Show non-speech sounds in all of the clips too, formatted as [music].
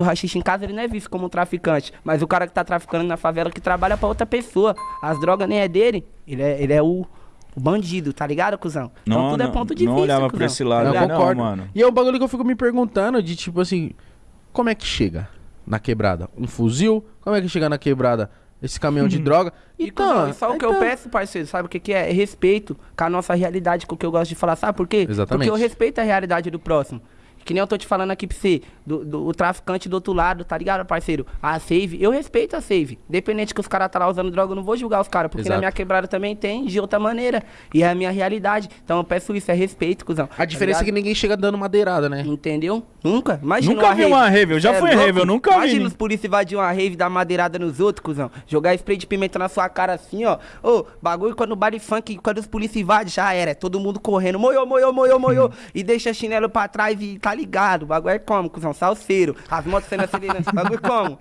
o rachixe em casa, ele não é visto como um traficante. Mas o cara que tá traficando na favela que trabalha pra outra pessoa. As drogas nem é dele. Ele é, ele é o, o bandido, tá ligado, cuzão? Então Não, tudo é não- ponto de não vista. olhava cuzão. pra esse lado, Eu não, concordo. mano. E é um bagulho que eu fico me perguntando de tipo assim, como é que chega na quebrada? Um fuzil? Como é que chega na quebrada esse caminhão de droga? E, Então, e só o que eu então- peço, parceiro, sabe o que, que é? É respeito com a nossa realidade, com o que eu gosto de falar, sabe por quê? Exatamente. Porque eu respeito a realidade do próximo. Que nem eu tô te falando aqui pra você, do, do- o traficante do outro lado, tá ligado, parceiro? A save, eu respeito a save. Independente que os caras tá lá usando droga, eu não vou julgar os caras, porque Exato. na minha quebrada também tem de outra maneira. E é a minha realidade. Então eu peço isso, é respeito, cuzão. A diferença é que ninguém chega dando madeirada, né? Entendeu? Nunca. Imagina Nunca vi uma rave, eu já Cê fui louco? rave, eu nunca vi Imagina os polícia invadir uma rave, dar madeirada nos outros, cuzão. Jogar spray de pimenta na sua cara assim, ó. Ô, bagulho quando o baile funk, quando os polícia invadem, já era. É todo mundo correndo. Moiô, moiô, moiô, moiô. e deixa chinelo pra trás e tá ligado. O bagulho é como, cuzão? Salseiro. As motos sendo aceleradas. bagulho como?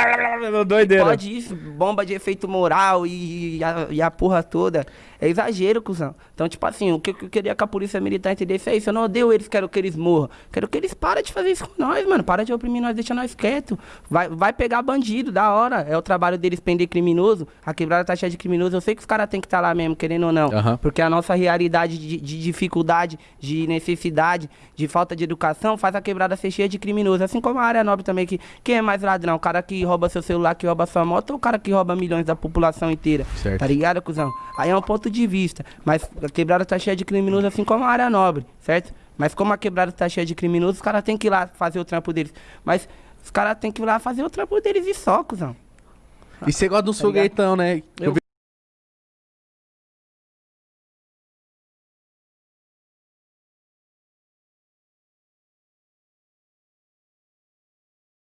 [laughs] Doideira. Pode isso, bomba de efeito moral e, e a, e a porra toda. É exagero, cuzão. Então, tipo assim, o que eu queria que a polícia militar entendesse é isso. Eu não odeio eles, quero que eles morram. Quero que eles parem de fazer isso com nós, mano. Para de oprimir nós, deixa nós quieto. Vai, vai pegar bandido, da hora. É o trabalho deles prender criminoso. A quebrada tá cheia de criminoso. Eu sei que os caras têm que estar lá mesmo, querendo ou não. Aham. Porque a nossa realidade de, de dificuldade, de necessidade, de falta de educação, faz a quebrada ser cheia de criminosos. Assim como a área nobre também, que quem é mais ladrão? O cara que rouba seu celular, que rouba sua moto, ou o cara que rouba milhões da população inteira? Certo. Tá ligado, cuzão? Aí é um ponto de vista. Mas a quebrada tá cheia de criminosos, assim como a área nobre, certo? Mas como a quebrada tá cheia de criminosos, os caras têm que ir lá fazer o trampo deles. Mas os caras têm que ir lá fazer o trampo deles e só, cuzão. E você gosta uns Tá foguetão, né? Eu, Eu